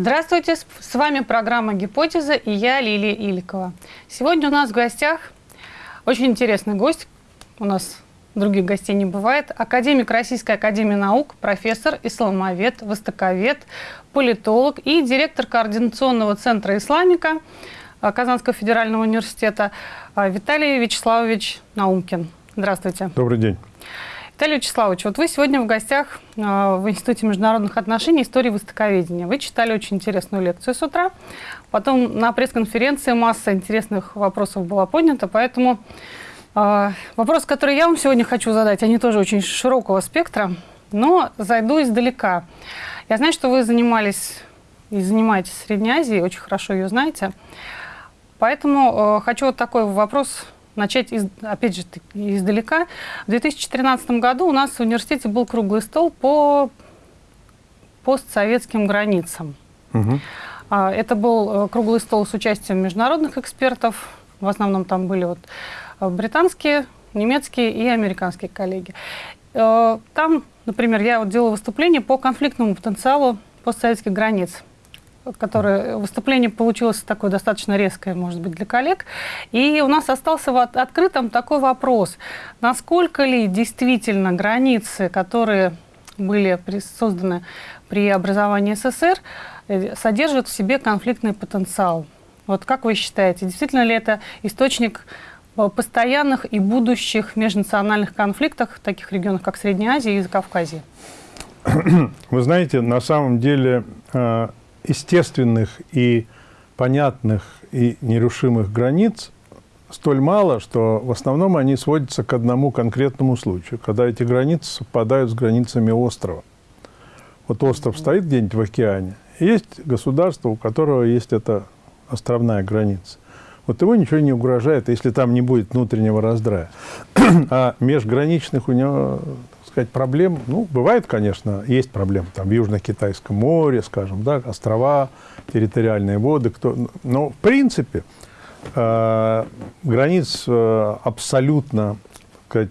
Здравствуйте, с вами программа «Гипотеза» и я, Лилия Иликова. Сегодня у нас в гостях очень интересный гость, у нас других гостей не бывает, академик Российской Академии Наук, профессор, исламовед, востоковед, политолог и директор Координационного центра исламика а, Казанского федерального университета а, Виталий Вячеславович Наумкин. Здравствуйте. Добрый день. Виталий Вячеславович, вот вы сегодня в гостях а, в Институте международных отношений истории востоковедения. Вы читали очень интересную лекцию с утра. Потом на пресс-конференции масса интересных вопросов была поднята, поэтому э, вопрос, который я вам сегодня хочу задать, они тоже очень широкого спектра, но зайду издалека. Я знаю, что вы занимались и занимаетесь Средней Азией, очень хорошо ее знаете. Поэтому э, хочу вот такой вопрос начать, из, опять же, издалека. В 2013 году у нас в университете был круглый стол по постсоветским границам. Угу. Это был э, круглый стол с участием международных экспертов. В основном там были вот э, британские, немецкие и американские коллеги. Э, там, например, я вот делала выступление по конфликтному потенциалу постсоветских границ которое выступление получилось такое достаточно резкое, может быть, для коллег. И у нас остался вот открытым такой вопрос. Насколько ли действительно границы, которые были созданы при образовании СССР, э, содержат в себе конфликтный потенциал? Вот как вы считаете, действительно ли это источник э, постоянных и будущих межнациональных конфликтов в таких регионах, как Средняя Азия и Закавказье? Вы знаете, на самом деле э, естественных и понятных и нерушимых границ столь мало, что в основном они сводятся к одному конкретному случаю, когда эти границы совпадают с границами острова. Вот остров стоит где-нибудь в океане, и есть государство, у которого есть эта островная граница. Вот ему ничего не угрожает, если там не будет внутреннего раздрая. а межграничных у него сказать, проблем, ну, бывает, конечно, есть проблемы, там, в Южно-Китайском море, скажем, да, острова, территориальные воды, кто, но, в принципе, э, границ э, абсолютно, сказать,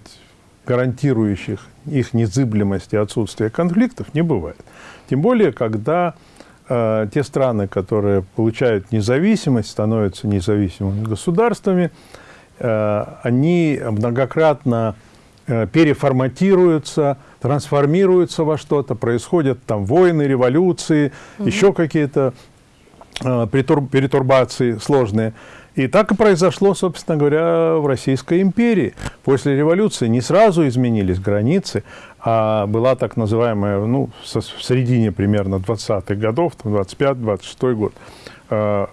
гарантирующих их незыблемость и отсутствие конфликтов не бывает. Тем более, когда э, те страны, которые получают независимость, становятся независимыми государствами, э, они многократно переформатируются, трансформируются во что-то, происходят там войны, революции, угу. еще какие-то э, перетурбации сложные. И так и произошло, собственно говоря, в Российской империи. После революции не сразу изменились границы, а была так называемая, ну, в середине примерно 20-х годов, 25-26 год, э,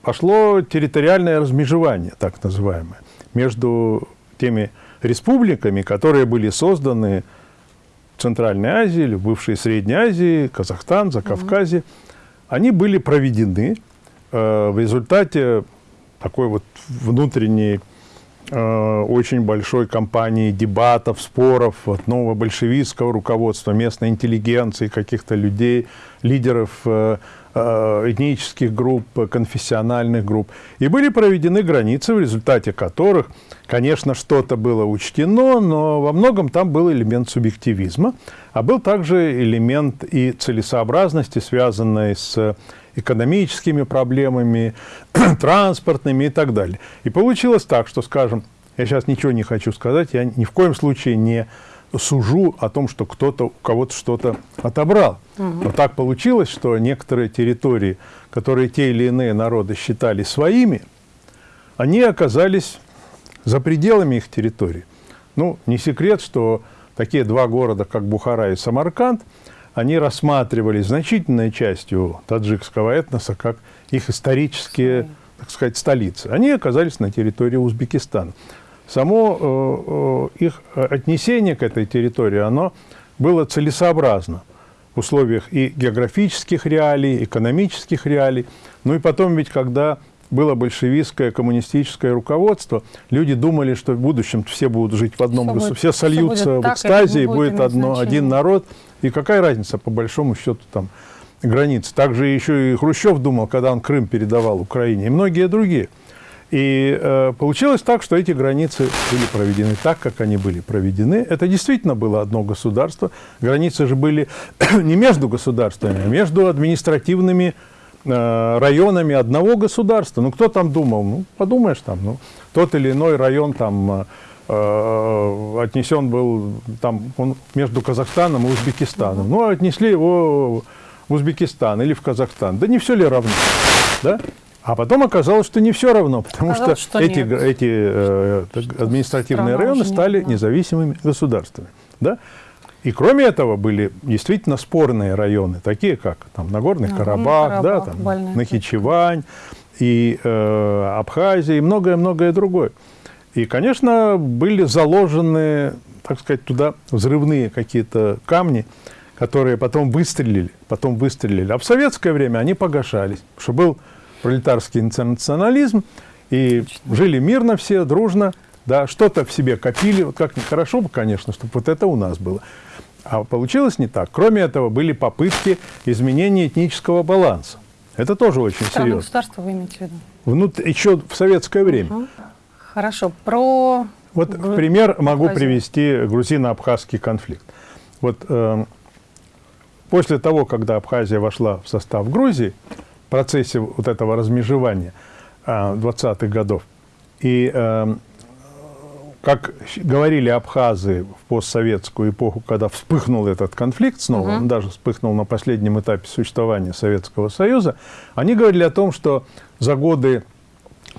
пошло территориальное размежевание, так называемое, между теми республиками, которые были созданы в Центральной Азии, в бывшей Средней Азии, Казахстан, Закавказье, угу. они были проведены э, в результате такой вот внутренней э, очень большой кампании дебатов, споров от нового большевистского руководства, местной интеллигенции, каких-то людей, лидеров Э, этнических групп, конфессиональных групп. И были проведены границы, в результате которых, конечно, что-то было учтено, но во многом там был элемент субъективизма, а был также элемент и целесообразности, связанной с экономическими проблемами, транспортными и так далее. И получилось так, что, скажем, я сейчас ничего не хочу сказать, я ни в коем случае не сужу о том, что кто-то у кого-то что-то отобрал. Угу. Но так получилось, что некоторые территории, которые те или иные народы считали своими, они оказались за пределами их территории. Ну, не секрет, что такие два города, как Бухара и Самарканд, они рассматривались значительной частью таджикского этноса как их исторические, так сказать, столицы. Они оказались на территории Узбекистана само э, э, их отнесение к этой территории, оно было целесообразно в условиях и географических реалий, экономических реалий. Ну и потом ведь, когда было большевистское коммунистическое руководство, люди думали, что в будущем все будут жить в одном государстве, все сольются в экстазе, и будет одно, один народ. И какая разница, по большому счету, там, границ. Также еще и Хрущев думал, когда он Крым передавал Украине, и многие другие. И э, получилось так, что эти границы были проведены так, как они были проведены. Это действительно было одно государство. Границы же были не между государствами, а между административными э, районами одного государства. Ну, кто там думал? Ну, подумаешь там, ну, тот или иной район там э, отнесен был там, он между Казахстаном и Узбекистаном. Ну, отнесли его в Узбекистан или в Казахстан. Да не все ли равно? Да? А потом оказалось, что не все равно, потому оказалось, что, что эти, эти э, административные Страна районы стали нет, независимыми государствами. Да? И кроме этого были действительно спорные районы, такие как там, Нагорный Нагорный Карабах, Карабах да, там, Нахичевань, и э, Абхазия, и многое-многое другое. И, конечно, были заложены, так сказать, туда взрывные какие-то камни, которые потом выстрелили, потом выстрелили. А в советское время они погашались, что был пролетарский интернационализм, и жили мирно все, дружно, да, что-то в себе копили, вот как нехорошо бы, конечно, чтобы вот это у нас было. А получилось не так. Кроме этого, были попытки изменения этнического баланса. Это тоже очень Страны серьезно. государства вы имеете в виду? Внут... Еще в советское время. Угу. Хорошо. Про... Вот Гру... пример могу Абхазию. привести грузино-абхазский конфликт. Вот э, после того, когда Абхазия вошла в состав Грузии, процессе вот этого размежевания 20-х годов. И э, как говорили абхазы в постсоветскую эпоху, когда вспыхнул этот конфликт снова, угу. он даже вспыхнул на последнем этапе существования Советского Союза, они говорили о том, что за годы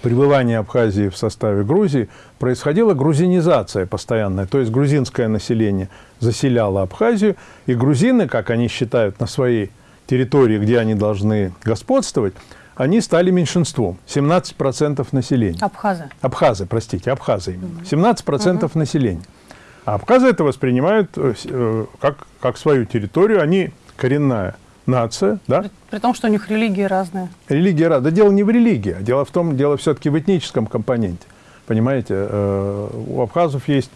пребывания Абхазии в составе Грузии происходила грузинизация постоянная, то есть грузинское население заселяло Абхазию, и грузины, как они считают, на своей территории, где они должны господствовать, они стали меньшинством. 17% населения. Абхазы. Абхазы, простите, абхазы именно. 17% угу. населения. А абхазы это воспринимают э, э, как, как свою территорию. Они коренная нация. Да? При, при том, что у них религии разные. Религии разные. Да дело не в религии, а дело в том, дело все-таки в этническом компоненте. Понимаете, э, у абхазов есть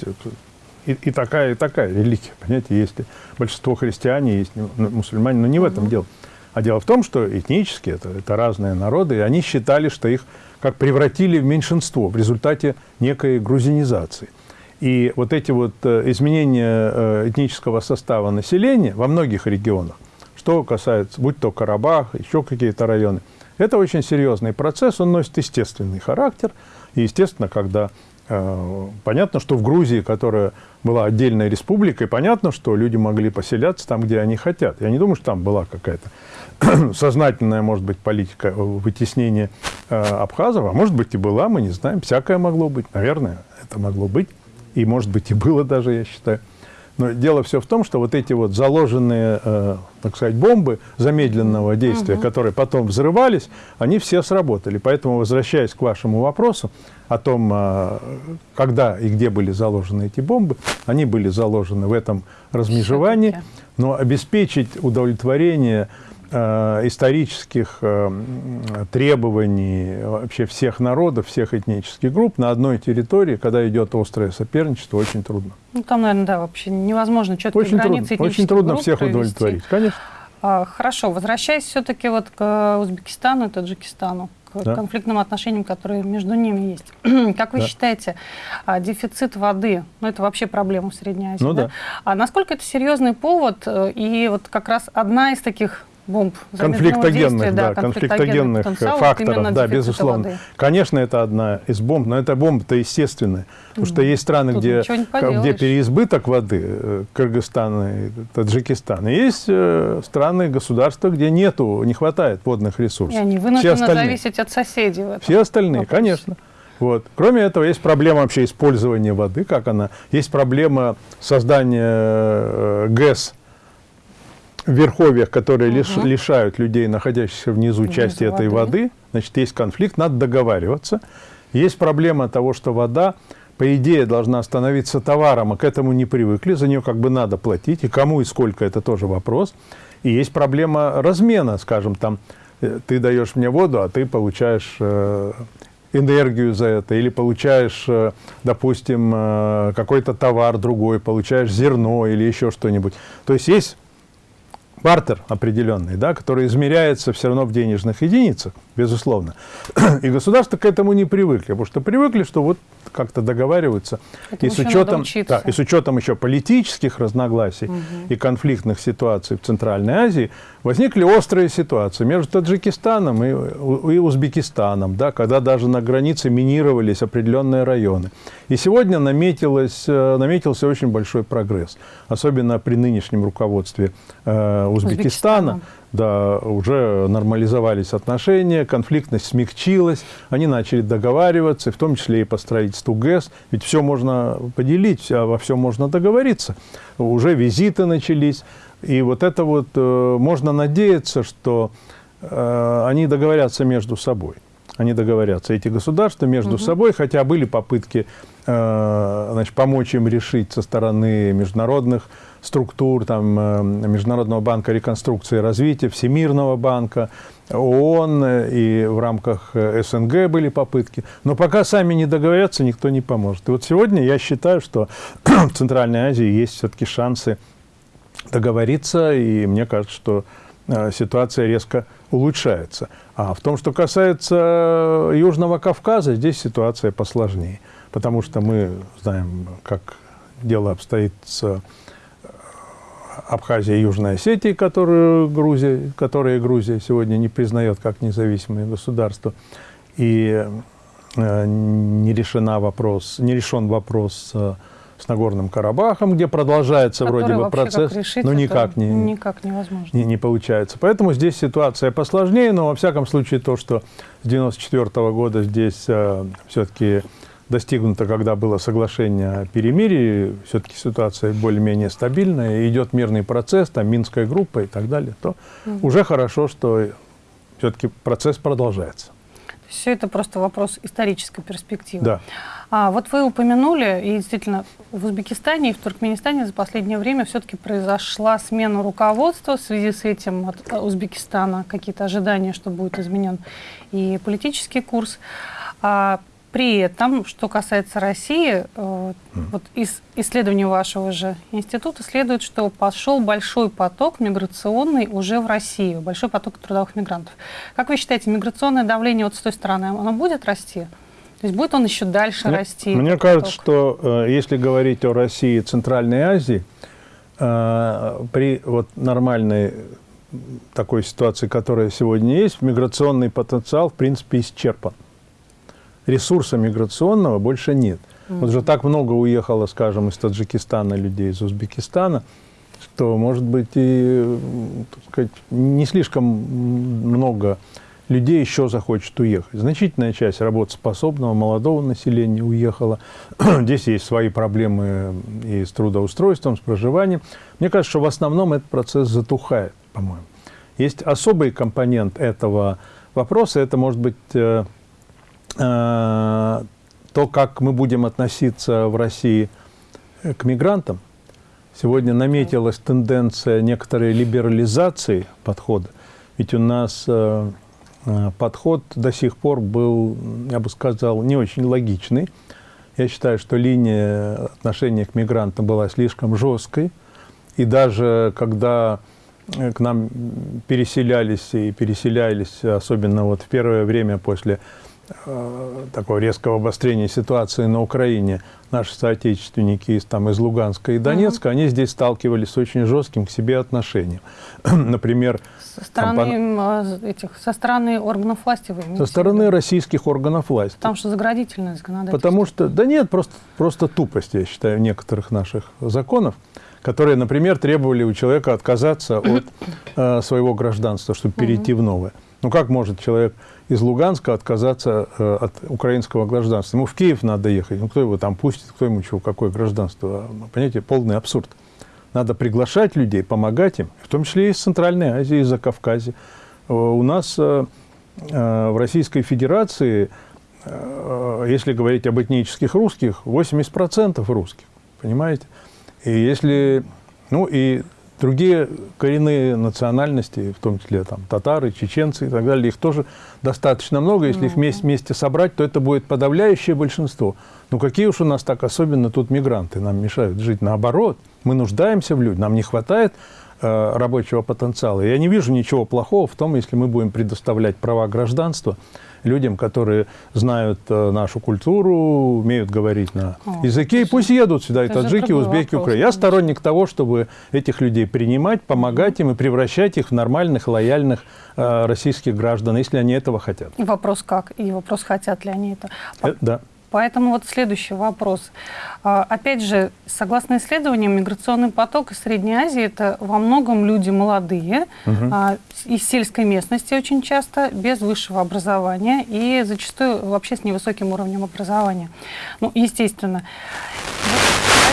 и, и такая, и такая религия. Понимаете, есть большинство христиане, есть мусульмане, но не в этом дело. А дело в том, что этнически это, это разные народы, и они считали, что их как превратили в меньшинство в результате некой грузинизации. И вот эти вот э, изменения э, этнического состава населения во многих регионах, что касается, будь то Карабах, еще какие-то районы, это очень серьезный процесс, он носит естественный характер. И, естественно, когда понятно, что в Грузии, которая была отдельной республикой, понятно, что люди могли поселяться там, где они хотят. Я не думаю, что там была какая-то сознательная, может быть, политика вытеснения э, абхазов, а может быть и была, мы не знаем, всякое могло быть, наверное, это могло быть, и может быть и было даже, я считаю. Но дело все в том, что вот эти вот заложенные, э, так сказать, бомбы замедленного действия, угу. которые потом взрывались, они все сработали. Поэтому, возвращаясь к вашему вопросу о том, э, когда и где были заложены эти бомбы, они были заложены в этом размежевании, но обеспечить удовлетворение исторических э, требований вообще всех народов, всех этнических групп на одной территории, когда идет острое соперничество, очень трудно. Ну, там, наверное, да, вообще невозможно четкие очень границы трудно, Очень трудно всех провести. удовлетворить, конечно. А, хорошо, возвращаясь все-таки вот к Узбекистану и Таджикистану, к да. конфликтным отношениям, которые между ними есть. как вы да. считаете, а, дефицит воды, ну это вообще проблема в Средней Азии, ну, да? да? А насколько это серьезный повод, э, и вот как раз одна из таких бомб конфликтогенных, да, конфликтогенных факторов, да, безусловно. Воды. Конечно, это одна из бомб, но эта бомба-то естественная, потому что есть страны, где, где переизбыток воды, э, Кыргызстан и Таджикистан, и есть э, страны, государства, где нету, не хватает водных ресурсов. И они вынуждены зависеть от соседей. Все остальные, вопросе. конечно. Вот. Кроме этого, есть проблема вообще использования воды, как она. Есть проблема создания э, ГЭС, верховьях, которые угу. лишают людей, находящихся внизу, части этой воды, значит, есть конфликт, надо договариваться. Есть проблема того, что вода, по идее, должна становиться товаром, а к этому не привыкли, за нее как бы надо платить, и кому и сколько, это тоже вопрос. И есть проблема размена, скажем, там, э, ты даешь мне воду, а ты получаешь э, энергию за это, или получаешь, э, допустим, какой-то товар другой, получаешь зерно или еще что-нибудь. То есть есть бартер определенный, да, который измеряется все равно в денежных единицах, безусловно. И государство к этому не привыкли, потому что привыкли, что вот как-то договариваются. и с, учетом, да, и с учетом еще политических разногласий угу. и конфликтных ситуаций в Центральной Азии, возникли острые ситуации между Таджикистаном и, и Узбекистаном, да, когда даже на границе минировались определенные районы. И сегодня наметилось, э, наметился очень большой прогресс, особенно при нынешнем руководстве э, Узбекистана. Узбекистана. Да, уже нормализовались отношения, конфликтность смягчилась, они начали договариваться, в том числе и по строительству ГЭС. Ведь все можно поделить, а во всем можно договориться. Уже визиты начались. И вот это вот э, можно надеяться, что э, они договорятся между собой. Они договорятся, эти государства между угу. собой, хотя были попытки э, значит, помочь им решить со стороны международных структур, там, э, Международного банка реконструкции и развития, Всемирного банка, ООН и в рамках э, СНГ были попытки. Но пока сами не договорятся, никто не поможет. И вот сегодня я считаю, что в Центральной Азии есть все-таки шансы договориться, и мне кажется, что э, ситуация резко улучшается. А в том, что касается Южного Кавказа, здесь ситуация посложнее, потому что мы знаем, как дело обстоит с Абхазия и Южная Осетия, которую Грузия, которые Грузия сегодня не признает как независимые государства, и э, не, решена вопрос, не решен вопрос э, с Нагорным Карабахом, где продолжается Который вроде бы процесс, решить, но никак не, никак невозможно. Не, не получается. Поэтому здесь ситуация посложнее, но во всяком случае то, что с 1994 года здесь э, все-таки достигнуто, когда было соглашение о перемирии, все-таки ситуация более-менее стабильная, идет мирный процесс, там Минская группа и так далее, то угу. уже хорошо, что все-таки процесс продолжается. Все это просто вопрос исторической перспективы. Да. А, вот вы упомянули, и действительно, в Узбекистане и в Туркменистане за последнее время все-таки произошла смена руководства. В связи с этим от э, Узбекистана какие-то ожидания, что будет изменен и политический курс. А, при этом, что касается России, э, вот из исследования вашего же института следует, что пошел большой поток миграционный уже в Россию, большой поток трудовых мигрантов. Как вы считаете, миграционное давление вот с той стороны, оно будет расти? То есть будет он еще дальше мне, расти? Мне кажется, что э, если говорить о России и Центральной Азии, э, при вот нормальной такой ситуации, которая сегодня есть, миграционный потенциал, в принципе, исчерпан ресурса миграционного больше нет. Mm -hmm. Вот же так много уехало, скажем, из Таджикистана людей, из Узбекистана, что, может быть, и так сказать, не слишком много людей еще захочет уехать. Значительная часть работоспособного молодого населения уехала. Здесь есть свои проблемы и с трудоустройством, с проживанием. Мне кажется, что в основном этот процесс затухает, по-моему. Есть особый компонент этого вопроса, это может быть э, Э, то, как мы будем относиться в России к мигрантам. Сегодня наметилась тенденция некоторой либерализации подхода. Ведь у нас э, подход до сих пор был, я бы сказал, не очень логичный. Я считаю, что линия отношения к мигрантам была слишком жесткой. И даже когда к нам переселялись и переселялись, особенно вот в первое время после Э, такого резкого обострения ситуации на Украине наши соотечественники из, там, из Луганска и Донецка, угу. они здесь сталкивались с очень жестким к себе отношением. Например, со стороны, там, этих, со стороны органов власти вы Со стороны российских органов власти. Потому что заградительное законодательство. Потому что, да нет, просто, просто тупость, я считаю, некоторых наших законов, которые, например, требовали у человека отказаться от э, своего гражданства, чтобы перейти в новое. Ну как может человек из Луганска отказаться э, от украинского гражданства. Ему в Киев надо ехать. Ну, кто его там пустит, кто ему чего, какое гражданство. Понимаете, полный абсурд. Надо приглашать людей, помогать им, в том числе и из Центральной Азии, из Закавказья. Э, у нас э, в Российской Федерации, если говорить об этнических русских, 80% русских, понимаете? И если, ну и Другие коренные национальности, в том числе там, татары, чеченцы и так далее, их тоже достаточно много. Если их вместе, вместе собрать, то это будет подавляющее большинство. Ну какие уж у нас так особенно тут мигранты нам мешают жить. Наоборот, мы нуждаемся в людях, нам не хватает э, рабочего потенциала. Я не вижу ничего плохого в том, если мы будем предоставлять права гражданства людям, которые знают э, нашу культуру, умеют говорить на О, языке, и пусть едут сюда, и таджики, узбеки, украинцы. Я сторонник того, чтобы этих людей принимать, помогать им и превращать их в нормальных, лояльных э, российских граждан, если они этого хотят. И вопрос как? И вопрос, хотят ли они это? Э, да. Поэтому вот следующий вопрос. А, опять же, согласно исследованиям, миграционный поток из Средней Азии – это во многом люди молодые, угу. из сельской местности очень часто, без высшего образования и зачастую вообще с невысоким уровнем образования. Ну, естественно.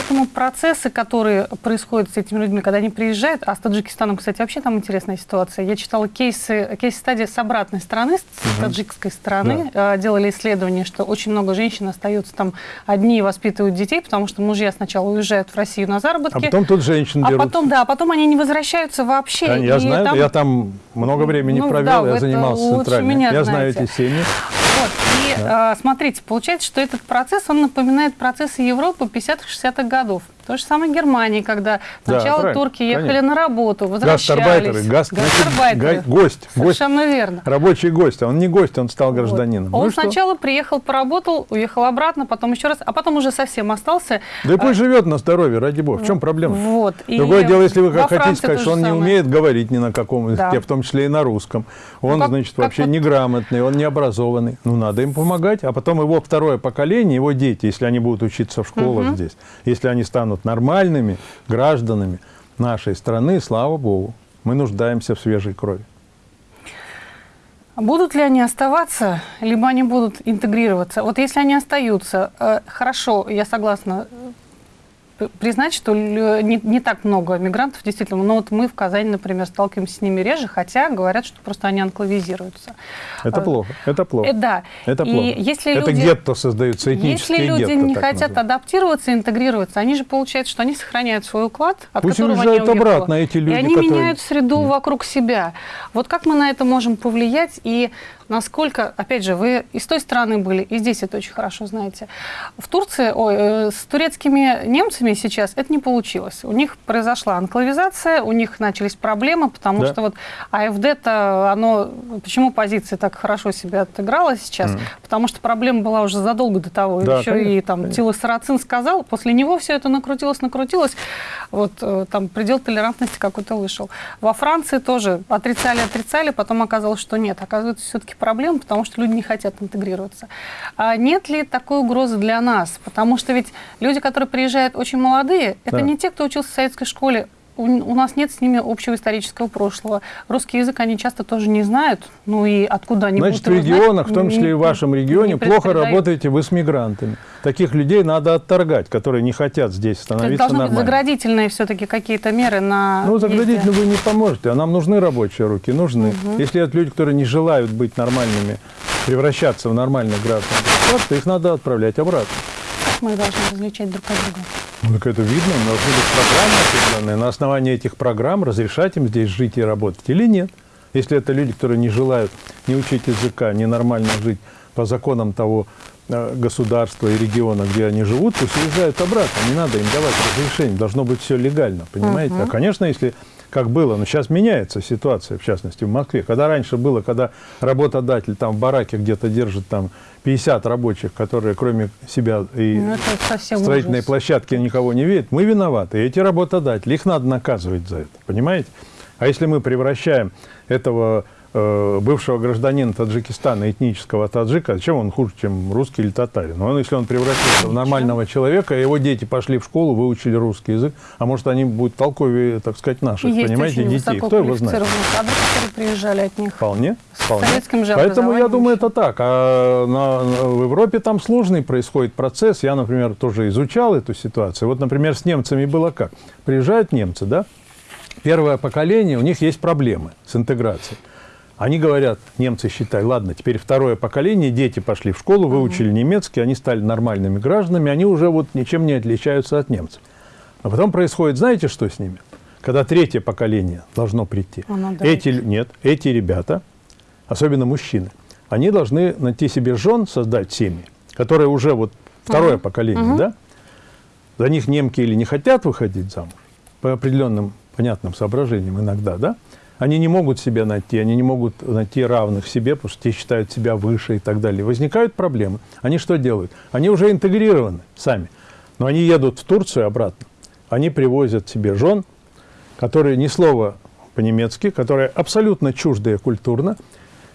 Поэтому процессы, которые происходят с этими людьми, когда они приезжают, а с Таджикистаном, кстати, вообще там интересная ситуация. Я читала кейсы, кейс-стадии с обратной стороны, с угу. таджикской стороны. Да. Э, делали исследование, что очень много женщин остаются там одни и воспитывают детей, потому что мужья сначала уезжают в Россию на заработки. А потом тут женщин берут. А потом, да, а потом они не возвращаются вообще. Да, я знаю, там... я там много времени ну, провел, да, я занимался центральным. Я знаете. знаю эти семьи. Вот. И да. э, смотрите, получается, что этот процесс, он напоминает процессы Европы 50-60-х годов. То же самое Германии, когда сначала да, турки ехали конечно. на работу, возвращались. Гастарбайтеры, гастарбайтеры. гость. Совершенно гость, верно. Рабочий гость. А он не гость, он стал гражданином. Вот. Он ну сначала что? приехал, поработал, уехал обратно, потом еще раз, а потом уже совсем остался. Да и пусть а... живет на здоровье, ради бога. В чем проблема? Вот. Другое и дело, если вы хотите сказать, что он не умеет говорить ни на каком языке, да. в том числе и на русском. Он, ну, как, значит, вообще вот... неграмотный, он необразованный. Ну, надо им помогать. А потом его второе поколение, его дети, если они будут учиться в школах угу. здесь, если они станут нормальными, гражданами нашей страны, слава Богу, мы нуждаемся в свежей крови. Будут ли они оставаться, либо они будут интегрироваться? Вот если они остаются, э, хорошо, я согласна признать, что не, не так много мигрантов, действительно. Но вот мы в Казани, например, сталкиваемся с ними реже, хотя говорят, что просто они анклавизируются. Это плохо, это плохо. Э, да. Это плохо. И если это люди, гетто создаются, этнические Если люди гетто, не хотят называют. адаптироваться, интегрироваться, они же получается, что они сохраняют свой уклад, от Пусть которого они обратно эти люди, И они которые... меняют среду mm. вокруг себя. Вот как мы на это можем повлиять и насколько, опять же, вы из той страны были, и здесь это очень хорошо знаете. В Турции, ой, э, с турецкими немцами сейчас это не получилось. У них произошла анклавизация, у них начались проблемы, потому да. что вот АФД-то, оно, почему позиция так хорошо себя отыграла сейчас? Mm. Потому что проблема была уже задолго до того. Да, Еще конечно, и там конечно. Тила Сарацин сказал, после него все это накрутилось, накрутилось, вот э, там предел толерантности какой-то вышел. Во Франции тоже отрицали, отрицали, потом оказалось, что нет. Оказывается, все-таки проблема, потому что люди не хотят интегрироваться. А нет ли такой угрозы для нас? Потому что ведь люди, которые приезжают очень молодые, это да. не те, кто учился в советской школе, у, нас нет с ними общего исторического прошлого. Русский язык они часто тоже не знают, ну и откуда они Значит, будут в регионах, знать, в том числе не, и в вашем регионе, плохо работаете вы с мигрантами. Таких людей надо отторгать, которые не хотят здесь становиться Должны нормально. быть заградительные все-таки какие-то меры на Ну, заградительно вы не поможете, а нам нужны рабочие руки, нужны. Угу. Если это люди, которые не желают быть нормальными, превращаться в нормальных граждан государства, их надо отправлять обратно. Как мы должны различать друг от друга? Ну, так это видно, должны быть программы определенные. На основании этих программ разрешать им здесь жить и работать или нет. Если это люди, которые не желают не учить языка, не нормально жить по законам того э, государства и региона, где они живут, пусть уезжают обратно. Не надо им давать разрешение. Должно быть все легально, понимаете? -huh. А, конечно, если как было. Но сейчас меняется ситуация, в частности, в Москве. Когда раньше было, когда работодатель там в бараке где-то держит там 50 рабочих, которые кроме себя и ну, строительной ужас. площадки никого не видят, мы виноваты. И эти работодатели, их надо наказывать за это, понимаете? А если мы превращаем этого бывшего гражданина Таджикистана, этнического таджика, чем он хуже, чем русский или татарин? Но он, если он превратился в нормального человека, его дети пошли в школу, выучили русский язык, а может, они будут толковее, так сказать, наших, Есть понимаете, детей. Кто его знает? Кадры, которые приезжали от них. Вполне. вполне. Советским же Поэтому я думаю, это так. А на, в Европе там сложный происходит процесс. Я, например, тоже изучал эту ситуацию. Вот, например, с немцами было как? Приезжают немцы, да? Первое поколение, у них есть проблемы с интеграцией. Они говорят, немцы считают, ладно, теперь второе поколение, дети пошли в школу, выучили немецкий, они стали нормальными гражданами, они уже вот ничем не отличаются от немцев. А потом происходит, знаете, что с ними? Когда третье поколение должно прийти. Эти, нет, эти ребята, особенно мужчины, они должны найти себе жен, создать семьи, которые уже вот второе угу. поколение, угу. да? За них немки или не хотят выходить замуж по определенным понятным соображениям иногда, да, они не могут себя найти, они не могут найти равных себе, потому что те считают себя выше и так далее. Возникают проблемы. Они что делают? Они уже интегрированы сами, но они едут в Турцию обратно. Они привозят себе жен, которые ни слова по-немецки, которые абсолютно чуждые культурно,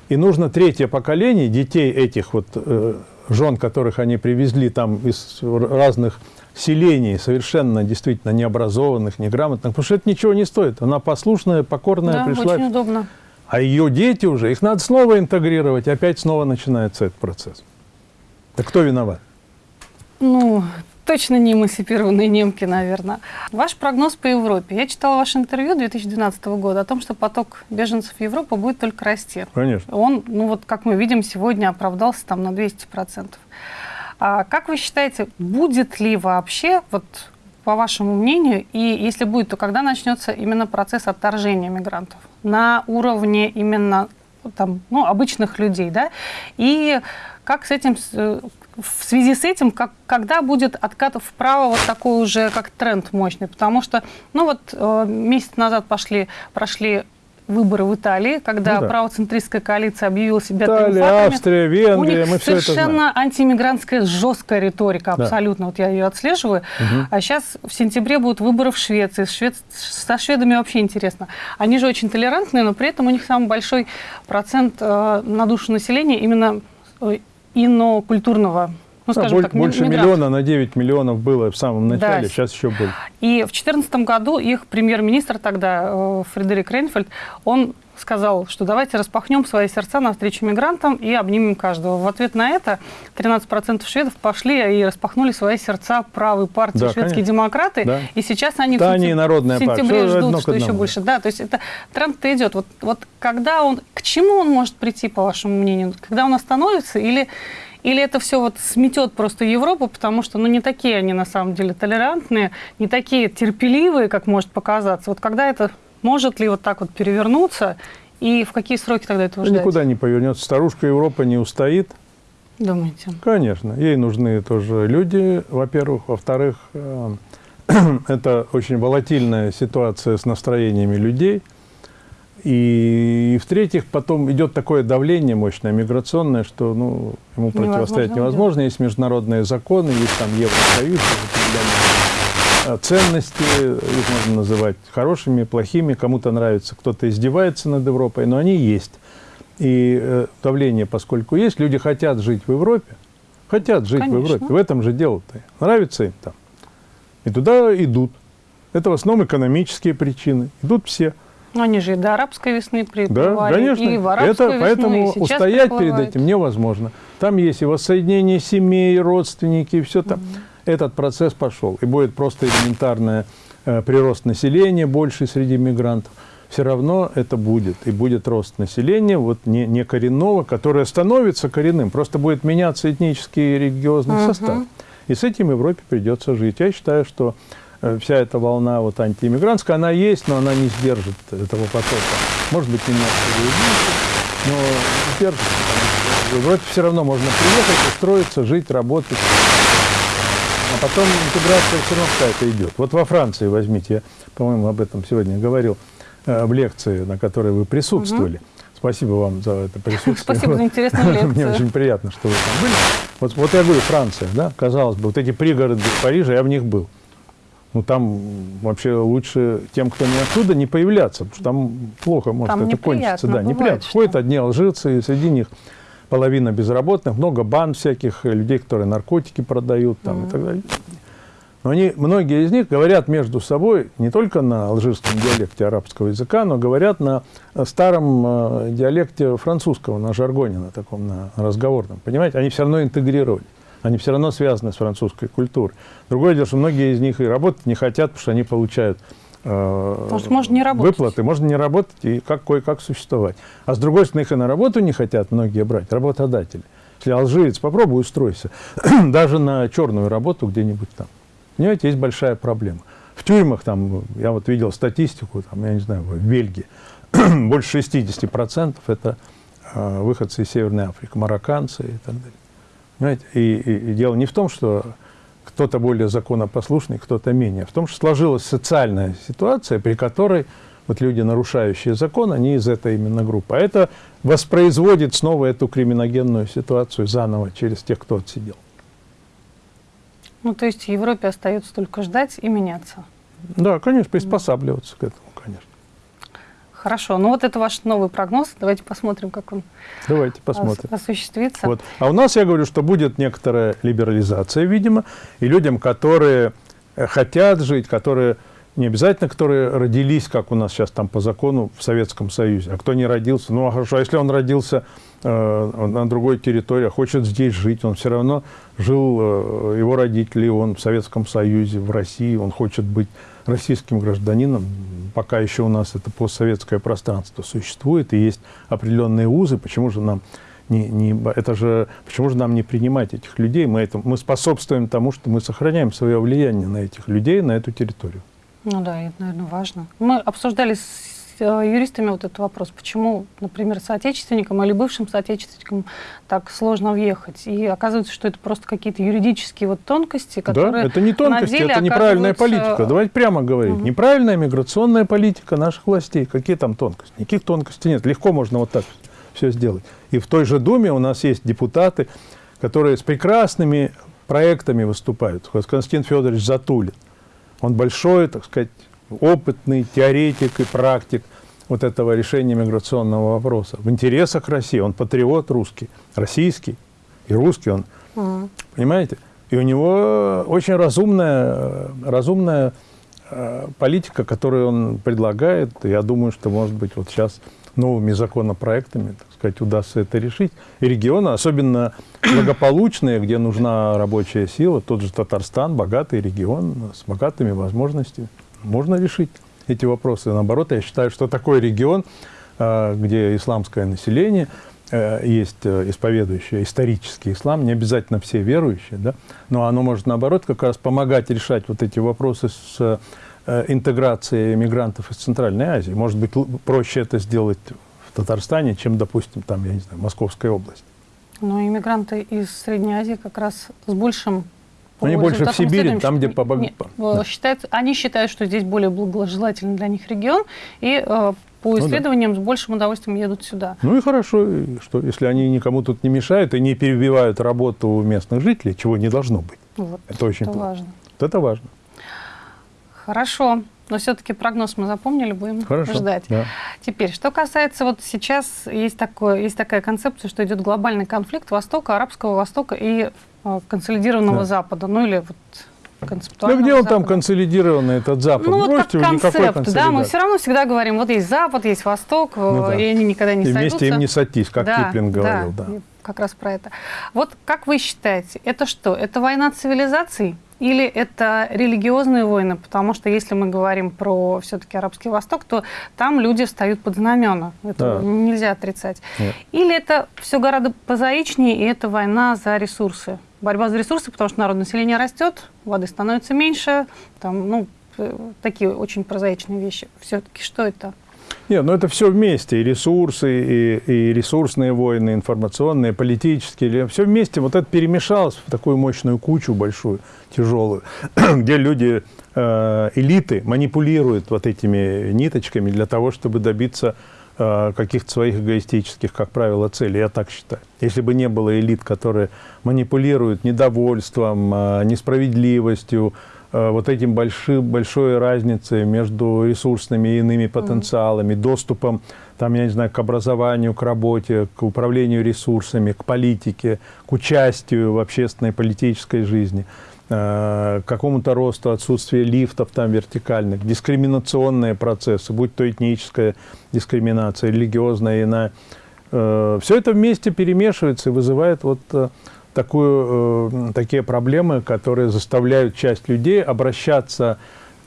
и нужно третье поколение детей этих вот э, жен, которых они привезли там из разных селений, совершенно действительно необразованных, неграмотных, потому что это ничего не стоит. Она послушная, покорная да, пришла. очень удобно. А ее дети уже, их надо снова интегрировать, опять снова начинается этот процесс. Так кто виноват? Ну, точно не эмансипированные немки, наверное. Ваш прогноз по Европе. Я читала ваше интервью 2012 года о том, что поток беженцев в Европу будет только расти. Конечно. Он, ну вот как мы видим, сегодня оправдался там на 200%. А как вы считаете, будет ли вообще, вот по вашему мнению, и если будет, то когда начнется именно процесс отторжения мигрантов? На уровне именно там, ну, обычных людей, да? И как с этим, э, в связи с этим, как, когда будет откат вправо вот такой уже как тренд мощный? Потому что, ну вот э, месяц назад пошли, прошли выборы в Италии, когда ну, да. правоцентристская коалиция объявила себя Италия. Австрия, Венгрия, У них мы все это совершенно антииммигрантская жесткая риторика, Да. абсолютно. Вот я ее отслеживаю. Мгм. А сейчас в сентябре будут выборы в Швеции. Швед- Со шведами вообще интересно. Они же очень толерантные, но при этом у них самый большой процент э, на душу населения именно э, инокультурного, ну, Да, скажем боль- так, больше мигрантов. миллиона на 9 миллионов было в самом начале, Да. сейчас еще больше. И в 2014 году их премьер-министр тогда, э, Фредерик Рейнфельд, он сказал, что давайте распахнем свои сердца навстречу мигрантам и обнимем каждого. В ответ на это 13% шведов пошли и распахнули свои сердца правой партии Да, шведские конечно. демократы. Да. И сейчас они Да, в, народная в сентябре партия. Ждут, что еще больше. Да, то есть это тренд-то идет. Вот, вот когда он, к чему он может прийти, по вашему мнению? Когда он остановится или или это все вот сметет просто Европу, потому что, ну, не такие они на самом деле толерантные, не такие терпеливые, как может показаться. Вот когда это может ли вот так вот перевернуться, и в какие сроки тогда Да ждать? никуда не повернется. Старушка Европа не устоит. Думаете? Конечно, ей нужны тоже люди, во-первых. Во-вторых, э, это очень волатильная ситуация с настроениями людей. И, в-третьих, потом идет такое давление мощное, миграционное, что ну, ему противостоять Невозможно, невозможно. Есть международные законы, есть там Евросоюз, э, ценности, их можно называть хорошими, плохими, кому-то нравится, кто-то издевается над Европой, но они есть. И э, давление, поскольку есть, люди хотят жить в Европе, хотят жить Конечно. в Европе. В этом же дело-то. Нравится им там. И туда идут. Это в основном экономические причины. Идут все. Ну, они же и до арабской весны Да, приплывали, конечно. и в арабскую Это, весну, поэтому и устоять перед приплывают. этим невозможно. Там есть и воссоединение семей, родственники, и все там. Этот процесс пошел. И будет просто элементарный э, прирост населения больше среди мигрантов. Все равно это будет. И будет рост населения, вот не, не коренного, которое становится коренным. Просто будет меняться этнический и религиозный Мгм. состав. И с этим Европе придется жить. Я считаю, что вся эта волна вот антииммигрантская, она есть, но она не сдержит этого потока. Может быть, немножко уменьшит, но сдержит. потому что В Европе все равно можно приехать, устроиться, жить, работать. А потом интеграция все равно какая-то идет. Вот во Франции возьмите, я, по-моему, об этом сегодня говорил э, в лекции, на которой вы присутствовали. Спасибо вам за это присутствие. Спасибо за интересную Мне лекцию. очень приятно, что вы там были. Вот, вот я говорю, Франция, да, казалось бы, вот эти пригороды Парижа, я в них был. Ну, там вообще лучше тем, кто не оттуда, не появляться, потому что там плохо может Там это кончиться. неприятно, Да, бывает, неприятно. что- Ходят одни алжирцы, и среди них половина безработных, много банд всяких, э, людей, которые наркотики продают там, и так далее. Но они, многие из них говорят между собой не только на алжирском диалекте арабского языка, но говорят на э, старом э, диалекте французского, на жаргоне, на таком, на разговорном. Понимаете, они все равно интегрировали. Они все равно связаны с французской культурой. Другое дело, что многие из них и работать не хотят, потому что они получают э, Может, можно не работать. выплаты, можно не работать и как кое-как существовать. А с другой стороны, их и на работу не хотят многие брать, работодатели. Если алжирец, попробуй устройся, даже на черную работу где-нибудь там. Понимаете, есть большая проблема. В тюрьмах, там, я вот видел статистику, там, я не знаю, в Бельгии, больше 60% это э, выходцы из Северной Африки, марокканцы и так далее. Понимаете? И, и- и дело не в том, что кто-то более законопослушный, кто-то менее. В том, что сложилась социальная ситуация, при которой вот люди, нарушающие закон, они из этой именно группы. А это воспроизводит снова эту криминогенную ситуацию заново через тех, кто отсидел. Ну, то есть Европе остается только ждать и меняться. Да, конечно, приспосабливаться к этому. Хорошо. Ну, вот это ваш новый прогноз. Давайте посмотрим, как он Давайте посмотрим. осуществится. Вот. А у нас, я говорю, что будет некоторая либерализация, видимо, и людям, которые э, хотят жить, которые не обязательно, которые родились, как у нас сейчас там по закону в Советском Союзе, а кто не родился, ну а хорошо, а если он родился э, на другой территории, а хочет здесь жить, он все равно жил, э, его родители, он в Советском Союзе, в России, он хочет быть российским гражданином, пока еще у нас это постсоветское пространство существует, и есть определенные узы, почему же нам не, не, это же, почему же нам не принимать этих людей? Мы, это, мы способствуем тому, что мы сохраняем свое влияние на этих людей, на эту территорию. Ну да, это, наверное, важно. Мы обсуждали юристами вот этот вопрос, почему, например, соотечественникам или бывшим соотечественникам так сложно въехать. И оказывается, что это просто какие-то юридические вот тонкости, которые Да, это не тонкости, это неправильная оказываются... политика. Давайте прямо говорить. Угу. Неправильная миграционная политика наших властей. Какие там тонкости? Никаких тонкостей нет. Легко можно вот так все сделать. И в той же Думе у нас есть депутаты, которые с прекрасными проектами выступают. Константин Федорович Затулин. Он большой, так сказать, опытный теоретик и практик вот этого решения миграционного вопроса. В интересах России. Он патриот русский, российский и русский он. Угу. Понимаете? И у него очень разумная, разумная э, политика, которую он предлагает. Я думаю, что, может быть, вот сейчас новыми законопроектами, так сказать, удастся это решить. И регионы, особенно благополучные, где нужна рабочая сила, тот же Татарстан, богатый регион с богатыми возможностями, можно решить эти вопросы. Наоборот, я считаю, что такой регион, а, где исламское население, э, есть э, исповедующее исторический ислам, не обязательно все верующие, да, но оно может, наоборот, как раз помогать решать вот эти вопросы с Э, интеграции мигрантов из Центральной Азии. Может быть, проще это сделать в Татарстане, чем, допустим, там, я не знаю, Московская область. Ну, иммигранты из Средней Азии как раз с большим они больше в Сибири, там, где по Нет, да. считают, Они считают, что здесь более благожелательный для них регион, и э, по исследованиям ну, да. с большим удовольствием едут сюда. Ну и хорошо, что если они никому тут не мешают и не перебивают работу местных жителей, чего не должно быть. Вот, это очень это важно. Вот это важно. Хорошо. Но все-таки прогноз мы запомнили, будем Хорошо, ждать. Да. Теперь, что касается, вот сейчас есть, такое, есть такая концепция, что идет глобальный конфликт Востока, Арабского Востока и э, консолидированного да. Запада. Ну или вот концептуально. Ну, где он там консолидированный, этот Запад? Ну, вот как концепт, да, мы все равно всегда говорим, вот есть Запад, есть Восток, ну, да. и они никогда не и сойдутся. вместе им не сойтись, как да, Киплинг говорил. Да, да, как раз про это. Вот как вы считаете, это что, это война цивилизаций? Или это религиозные войны? Потому что если мы говорим про все-таки Арабский Восток, то там люди встают под знамена. Это да. нельзя отрицать. Нет. Или это все гораздо позаичнее, и это война за ресурсы. Борьба за ресурсы, потому что народное население растет, воды становится меньше, там, ну, э, такие очень прозаичные вещи. Все-таки что это? Нет, ну это все вместе, и ресурсы, и, и ресурсные войны, информационные, политические, все вместе. Вот это перемешалось в такую мощную кучу большую, тяжелую, где люди, э, элиты манипулируют вот этими ниточками для того, чтобы добиться э, каких-то своих эгоистических, как правило, целей. Я так считаю. Если бы не было элит, которые манипулируют недовольством, э, несправедливостью, вот этим большим, большой разницей между ресурсными и иными потенциалами, доступом там, я не знаю, к образованию, к работе, к управлению ресурсами, к политике, к участию в общественной политической жизни, э, к какому-то росту, отсутствие лифтов там вертикальных, дискриминационные процессы, будь то этническая дискриминация, религиозная, иная. Э, Все это вместе перемешивается и вызывает вот такую, э, такие проблемы, которые заставляют часть людей обращаться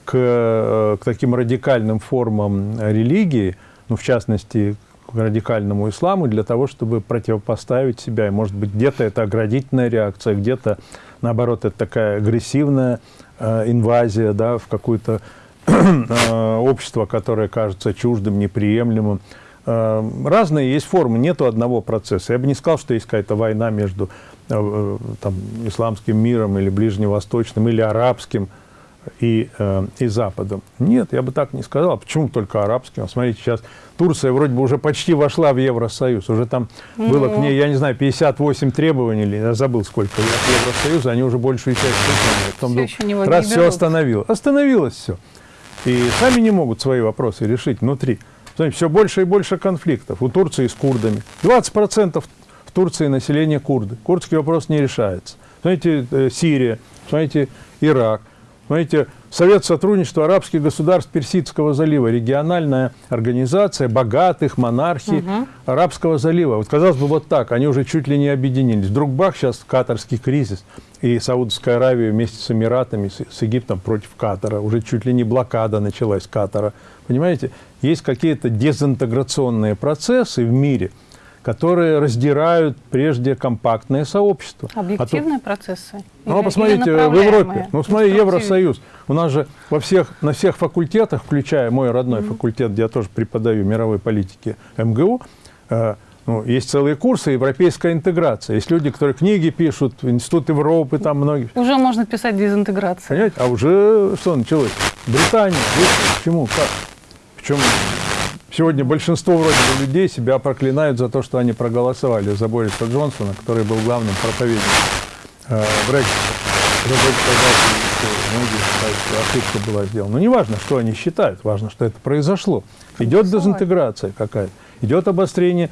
к, э, к таким радикальным формам религии, ну, в частности, к радикальному исламу, для того, чтобы противопоставить себя. И, может быть, где-то это оградительная реакция, где-то, наоборот, это такая агрессивная э, инвазия да, в какое-то э, общество, которое кажется чуждым, неприемлемым. Э, разные есть формы, нету одного процесса. Я бы не сказал, что есть какая-то война между э, там, исламским миром или ближневосточным, или арабским, и, э, и Западом. Нет, я бы так не сказал. А почему только арабским? Смотрите, сейчас Турция вроде бы уже почти вошла в Евросоюз. Уже там было к ней, я не знаю, 58 требований, или я забыл сколько, Евросоюза, они уже большую часть выполнили. Потом все был, раз все остановилось. Остановилось все. И сами не могут свои вопросы решить внутри. Все больше и больше конфликтов. У Турции с курдами. 20% в Турции населения курды. Курдский вопрос не решается. Смотрите, э, Сирия, смотрите, Ирак – Смотрите, Совет сотрудничества арабских государств Персидского залива, региональная организация богатых монархий угу. Арабского залива. Вот казалось бы, вот так, они уже чуть ли не объединились. Вдруг бах, сейчас катарский кризис, и Саудовская Аравия вместе с Эмиратами, с, с Египтом против Катара, уже чуть ли не блокада началась Катара. Понимаете, есть какие-то дезинтеграционные процессы в мире – которые раздирают прежде компактное сообщество. Объективные а то, процессы? Ну, а посмотрите, в Европе, ну, смотри, Евросоюз. У нас же во всех, на всех факультетах, включая мой родной mm -hmm. факультет, где я тоже преподаю мировой политики МГУ, э, ну, есть целые курсы европейская интеграция. Есть люди, которые книги пишут, Институт Европы, там многие. Уже можно писать дезинтеграция. Понимаете? А уже что началось? Британия. Почему? Как? Причем Сегодня большинство вроде бы людей себя проклинают за то, что они проголосовали за Бориса Джонсона, который был главным проповедником э, Брексита. Многие считают, что ошибка была сделана. Но не важно, что они считают, важно, что это произошло. Идет дезинтеграция какая-то, идет обострение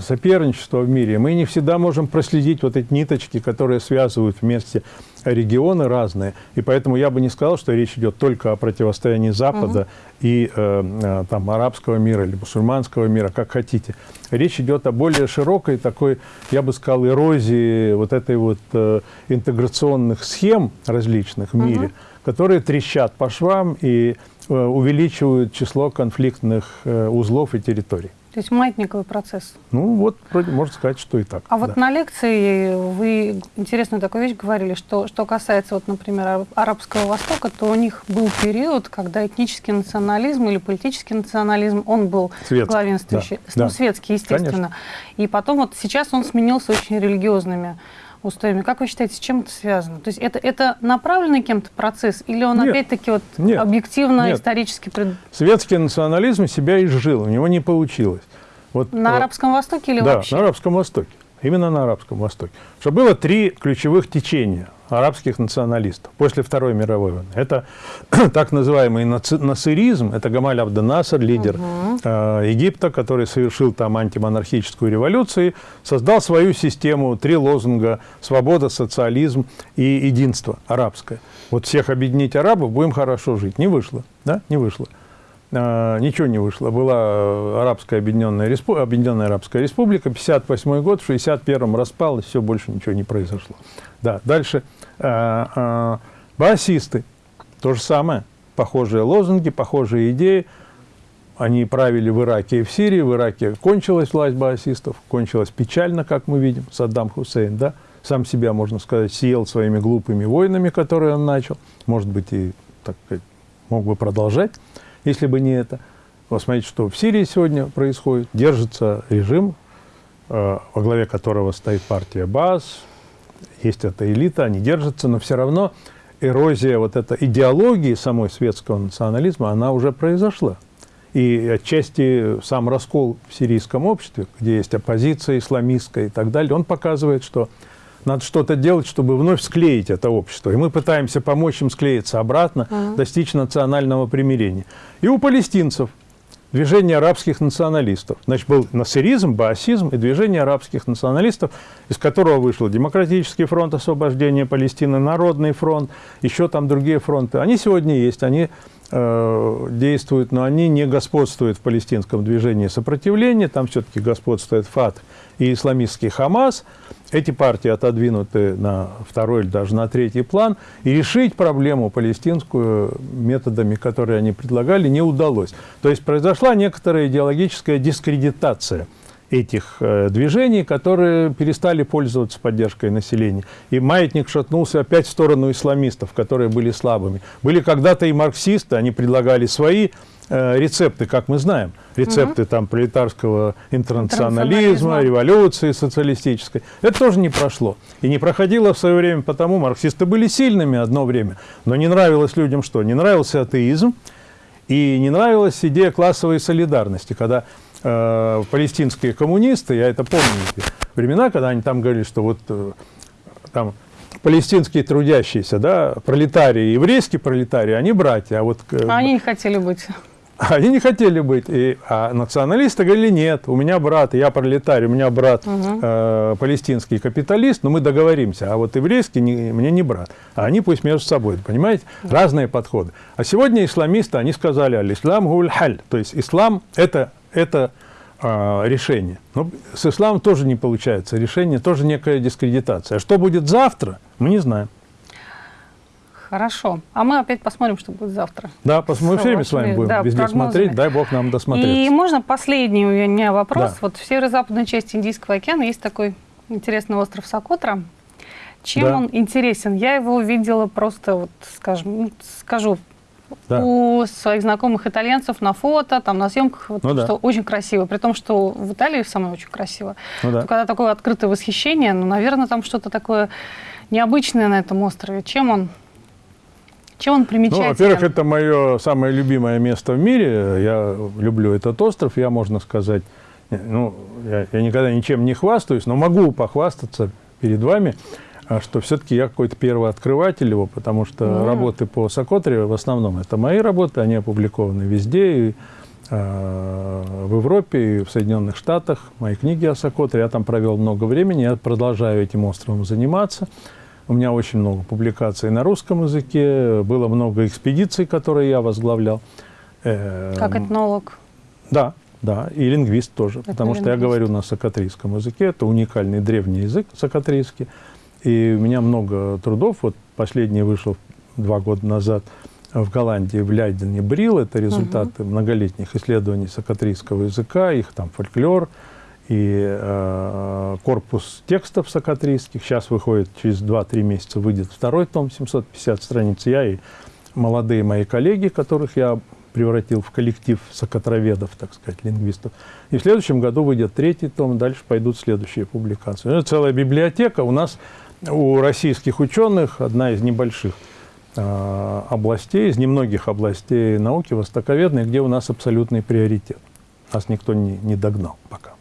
соперничества в мире, мы не всегда можем проследить вот эти ниточки, которые связывают вместе регионы разные. И поэтому я бы не сказал, что речь идет только о противостоянии Запада угу. и э, э, там, арабского мира или мусульманского мира, как хотите. Речь идет о более широкой такой, я бы сказал, эрозии вот этой вот э, интеграционных схем различных в угу. мире, которые трещат по швам и э, увеличивают число конфликтных э, узлов и территорий. То есть маятниковый процесс. Ну, вот, вроде можно сказать, что и так. А да. вот на лекции вы интересную такую вещь говорили, что, что касается, вот, например, Арабского Востока, то у них был период, когда этнический национализм или политический национализм, он был светский, главенствующий. Да, ну, да. светский, естественно. Конечно. И потом вот сейчас он сменился очень религиозными устоями. Как вы считаете, с чем это связано? То есть это, это направленный кем-то процесс или он опять-таки вот нет, объективно, нет. исторически... Пред... Светский национализм себя изжил, у него не получилось. Вот, на Арабском Востоке или да, вообще? на Арабском Востоке. Именно на Арабском Востоке. Что было три ключевых течения арабских националистов после Второй мировой войны. Это так называемый насыризм, это Гамаль Абденасар, лидер угу. э, Египта, который совершил там антимонархическую революцию, создал свою систему, три лозунга «свобода», «социализм» и «единство» арабское. Вот всех объединить арабов, будем хорошо жить. Не вышло, да? Не вышло. Э, ничего не вышло. Была э, Арабская Объединенная, Респу... Объединенная Арабская Республика, 58 год, в 61-м распалась, все, больше ничего не произошло. Да, дальше. Э, э, баасисты, то же самое. Похожие лозунги, похожие идеи. Они правили в Ираке и в Сирии. В Ираке кончилась власть баасистов, кончилась печально, как мы видим, Саддам Хусейн, да? Сам себя, можно сказать, съел своими глупыми войнами, которые он начал. Может быть, и, так мог бы продолжать если бы не это. Смотрите, что в Сирии сегодня происходит. Держится режим, э, во главе которого стоит партия БАС, есть эта элита, они держатся, но все равно эрозия вот этой идеологии самой светского национализма, она уже произошла. И отчасти сам раскол в сирийском обществе, где есть оппозиция исламистская и так далее, он показывает, что надо что-то делать, чтобы вновь склеить это общество. И мы пытаемся помочь им склеиться обратно, uh -huh. достичь национального примирения. И у палестинцев движение арабских националистов. Значит, был насыризм, баасизм и движение арабских националистов, из которого вышел Демократический фронт освобождения Палестины, Народный фронт, еще там другие фронты. Они сегодня есть, они действуют, но они не господствуют в палестинском движении сопротивления, там все-таки господствует ФАТ и исламистский Хамас – эти партии отодвинуты на второй или даже на третий план, и решить проблему палестинскую методами, которые они предлагали, не удалось. То есть произошла некоторая идеологическая дискредитация этих э, движений, которые перестали пользоваться поддержкой населения. И маятник шатнулся опять в сторону исламистов, которые были слабыми. Были когда-то и марксисты, они предлагали свои э, рецепты, как мы знаем. Рецепты угу. там пролетарского интернационализма, революции социалистической. Это тоже не прошло. И не проходило в свое время, потому марксисты были сильными одно время. Но не нравилось людям что? Не нравился атеизм, и не нравилась идея классовой солидарности, когда э, палестинские коммунисты, я это помню, времена, когда они там говорили, что вот э, там палестинские трудящиеся, да, пролетарии, еврейские пролетарии, они братья, а вот... Э, они не хотели быть. Они не хотели быть. И, а националисты говорили, нет, у меня брат, я пролетарий, у меня брат угу. э, палестинский капиталист, но мы договоримся. А вот еврейский не, мне не брат. А они пусть между собой, понимаете? Разные подходы. А сегодня исламисты, они сказали, аль-ислам гуль-халь. То есть ислам – это, это э, решение. Но с исламом тоже не получается решение, тоже некая дискредитация. А что будет завтра, мы не знаем. Хорошо. А мы опять посмотрим, что будет завтра. Да, посмотрим, все время с вами будем да, везде прогнозами. смотреть. Дай бог нам досмотреться. И можно последний у меня вопрос. Да. Вот в северо-западной части Индийского океана есть такой интересный остров Сокотра. Чем да. он интересен? Я его видела просто, вот, скажем, ну, скажу, да. у своих знакомых итальянцев на фото, там на съемках, вот, ну, что да. очень красиво. При том, что в Италии самое очень красиво. Ну, да. когда такое открытое восхищение, ну, наверное, там что-то такое необычное на этом острове. Чем он чем он примечателен? Ну, во-первых, это мое самое любимое место в мире. Я люблю этот остров. Я, можно сказать, ну, я, я никогда ничем не хвастаюсь, но могу похвастаться перед вами, что все-таки я какой-то первый открыватель его, потому что mm. работы по Сокотре в основном это мои работы, они опубликованы везде, и э, в Европе, и в Соединенных Штатах. Мои книги о Сокотре, я там провел много времени, я продолжаю этим островом заниматься. У меня очень много публикаций на русском языке, было много экспедиций, которые я возглавлял. Эм, как этнолог? Да, да, и лингвист тоже, это потому лингвист. что я говорю на сокатрийском языке, это уникальный древний язык сокатрийский. И у меня много трудов, вот последний вышел два года назад в Голландии, в Лейдене Брил, это результаты угу. многолетних исследований сокатрийского языка, их там фольклор, и э, корпус текстов сокатрийских. Сейчас выходит, через 2-3 месяца выйдет второй том, 750 страниц. Я и молодые мои коллеги, которых я превратил в коллектив сокотроведов, так сказать, лингвистов. И в следующем году выйдет третий том, дальше пойдут следующие публикации. Это целая библиотека. У нас, у российских ученых, одна из небольших э, областей, из немногих областей науки, востоковедной, где у нас абсолютный приоритет. Нас никто не, не догнал пока.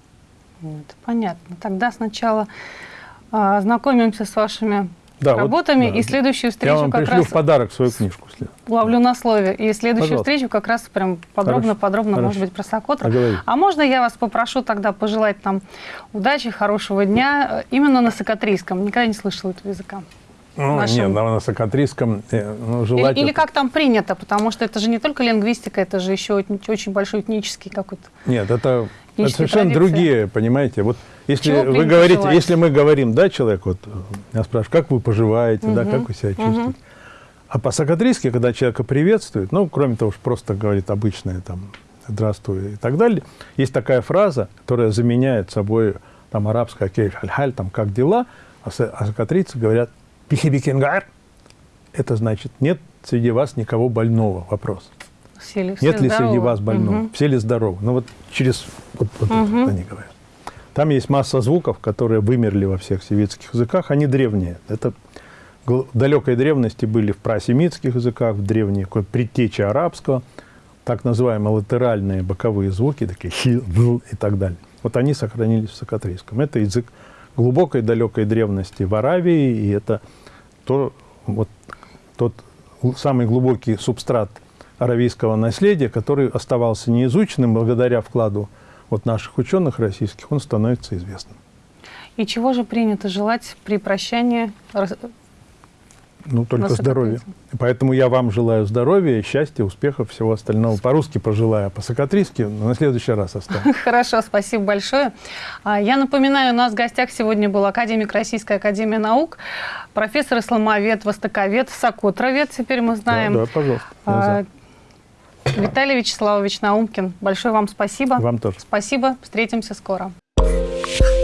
Это понятно. Тогда сначала а, ознакомимся с вашими да, работами, вот, да. и следующую встречу Я вам как пришлю раз... в подарок свою книжку. Ловлю на слове. И следующую Пожалуйста. встречу как раз прям подробно-подробно, может быть, про Сокотру. А, а можно я вас попрошу тогда пожелать нам удачи, хорошего дня, э, именно на сокатрийском? Никогда не слышала этого языка. Ну, нашем... Нет, на высокотриском э, ну, желательно... Или, или как там принято, потому что это же не только лингвистика, это же еще очень большой этнический какой-то... Нет, это, это совершенно традиции. другие, понимаете. Вот если вы говорите, пожелать? если мы говорим, да, человек, вот я спрашиваю, как вы поживаете, угу. да, как вы себя чувствуете. Угу. А по-сокатрийски, когда человека приветствует, ну, кроме того, что просто говорит обычное там «здравствуй» и так далее, есть такая фраза, которая заменяет собой там арабское «кейф халь там «как дела», а, сокатрийцы говорят Пихибикенгар – это значит, нет среди вас никого больного. Вопрос. Все ли, все нет ли среди вас больного? Угу. Все ли здоровы? Ну вот через вот, вот угу. это они говорят. Там есть масса звуков, которые вымерли во всех северских языках. Они древние. Это далекой древности были в прасемитских языках, в древней предтече арабского, так называемые латеральные боковые звуки, такие хи, и так далее. Вот они сохранились в сокатрийском. Это язык глубокой далекой древности в Аравии, и это то, вот, тот самый глубокий субстрат аравийского наследия, который оставался неизученным благодаря вкладу вот наших ученых российских, он становится известным. И чего же принято желать при прощании ну, только здоровья. Поэтому я вам желаю здоровья, счастья, успехов, всего остального. По-русски пожелаю, а по-сокатрийски на следующий раз оставлю. Хорошо, спасибо большое. А, я напоминаю, у нас в гостях сегодня был академик Российской Академии Наук, профессор исламовед, востоковед, сокотровед, теперь мы знаем. Да, да пожалуйста. Виталий Вячеславович Наумкин, большое вам спасибо. Вам тоже. Спасибо. Встретимся скоро. Thank you.